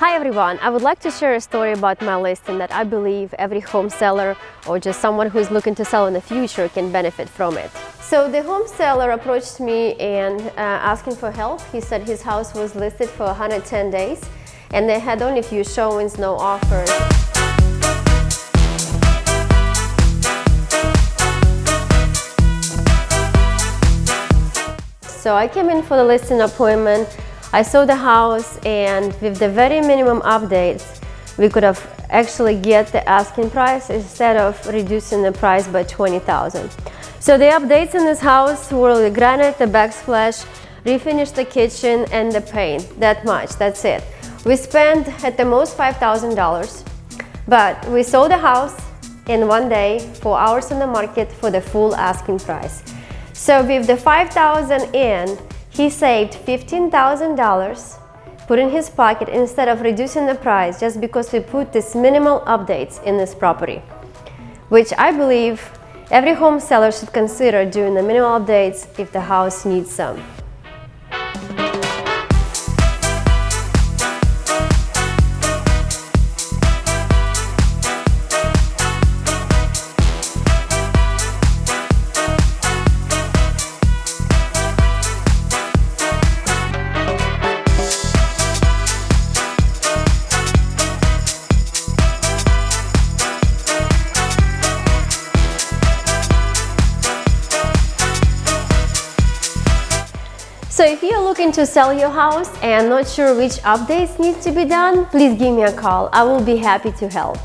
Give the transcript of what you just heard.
Hi everyone, I would like to share a story about my listing that I believe every home seller or just someone who is looking to sell in the future can benefit from it. So the home seller approached me and uh, asking for help. He said his house was listed for 110 days and they had only a few showings, no offers. So I came in for the listing appointment I saw the house and with the very minimum updates, we could have actually get the asking price instead of reducing the price by 20,000. So the updates in this house were the granite, the backsplash, refinished the kitchen and the paint, that much, that's it. We spent at the most $5,000, but we sold the house in one day, four hours on the market for the full asking price. So with the 5,000 in, he saved $15,000 put in his pocket instead of reducing the price just because we put these minimal updates in this property, which I believe every home seller should consider doing the minimal updates if the house needs some. So if you're looking to sell your house and not sure which updates need to be done, please give me a call. I will be happy to help.